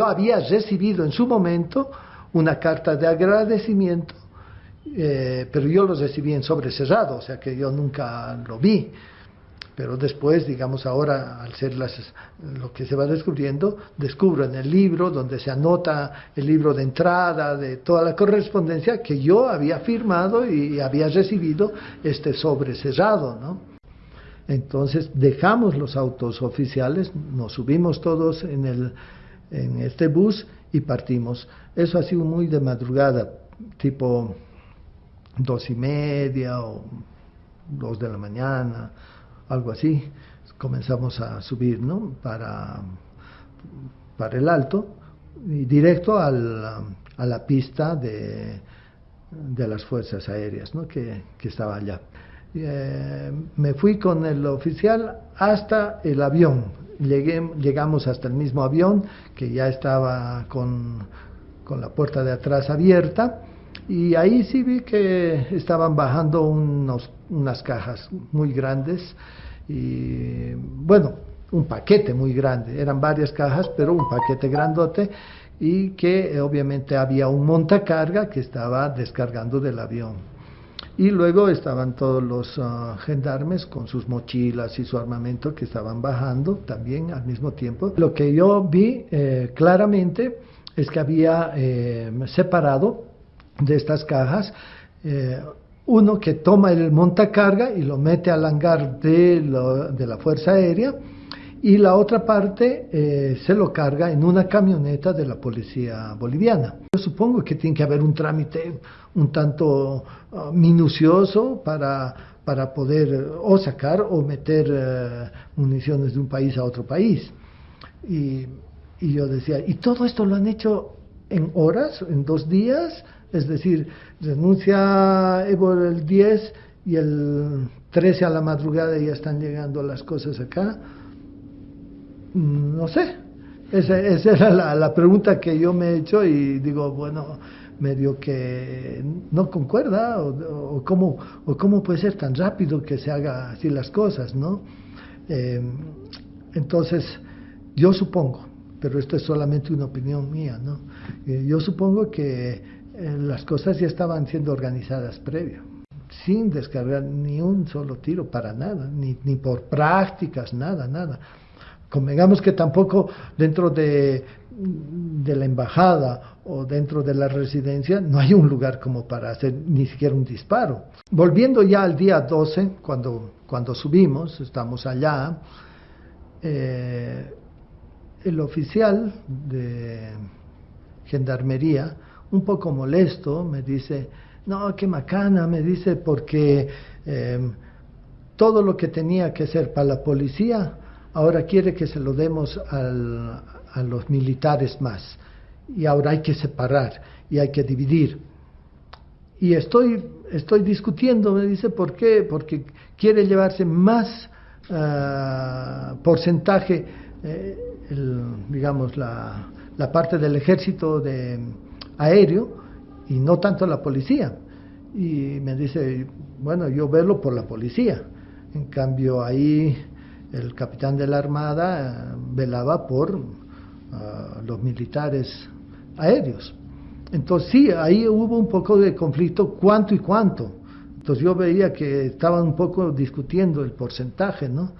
Yo había recibido en su momento una carta de agradecimiento, eh, pero yo lo recibí en sobre cerrado, o sea que yo nunca lo vi. Pero después, digamos, ahora, al ser las, lo que se va descubriendo, descubro en el libro, donde se anota el libro de entrada, de toda la correspondencia, que yo había firmado y había recibido este sobre cerrado, ¿no? Entonces dejamos los autos oficiales, nos subimos todos en, el, en este bus y partimos. Eso ha sido muy de madrugada, tipo dos y media o dos de la mañana, algo así. Comenzamos a subir, ¿no? Para, para el alto y directo al, a la pista de, de las fuerzas aéreas, ¿no? Que, que estaba allá. Eh, me fui con el oficial hasta el avión. Llegué, llegamos hasta el mismo avión que ya estaba con, la puerta de atrás abierta y ahí sí vi que estaban bajando unos, unas cajas muy grandes y bueno, un paquete muy grande, eran varias cajas, pero un paquete grandote y que obviamente había un montacarga que estaba descargando del avión y luego estaban todos los uh, gendarmes con sus mochilas y su armamento que estaban bajando también al mismo tiempo. Lo que yo vi eh, claramente es que había eh, separado de estas cajas eh, uno que toma el montacarga y lo mete al hangar de, de la Fuerza Aérea y la otra parte eh, se lo carga en una camioneta de la policía boliviana. Yo supongo que tiene que haber un trámite un tanto uh, minucioso para, para poder eh, o sacar o meter uh, municiones de un país a otro país. Y, y, yo decía, ¿y todo esto lo han hecho en horas, en dos días? Es decir, renuncia Evo el 10 y el 13 a la madrugada ya están llegando las cosas acá no sé. Esa, esa era la, la, pregunta que yo me he hecho y digo, bueno, medio que no concuerda o, cómo, o cómo puede ser tan rápido que se haga así las cosas, ¿no? Eh, entonces, yo supongo, pero esto es solamente una opinión mía, ¿no? Eh, yo supongo que eh, las cosas ya estaban siendo organizadas previo, sin descargar ni un solo tiro para nada, ni, ni por prácticas, nada, nada. Convengamos que tampoco dentro de, de, la embajada o dentro de la residencia no hay un lugar como para hacer ni siquiera un disparo. Volviendo ya al día 12, cuando, cuando subimos, estamos allá, eh, el oficial de gendarmería, un poco molesto, me dice, no, qué macana, me dice, porque eh, todo lo que tenía que ser para la policía, ahora quiere que se lo demos al, a los militares más. Y ahora hay que separar y hay que dividir. Y estoy, estoy discutiendo, me dice, ¿por qué? Porque quiere llevarse más uh, porcentaje, eh, el, digamos, la, la, parte del ejército de, aéreo y no tanto la policía. Y me dice, bueno, yo verlo por la policía. En cambio, ahí el capitán de la Armada eh, velaba por uh, los militares aéreos. Entonces sí, ahí hubo un poco de conflicto cuánto y cuánto. Entonces yo veía que estaban un poco discutiendo el porcentaje, ¿no?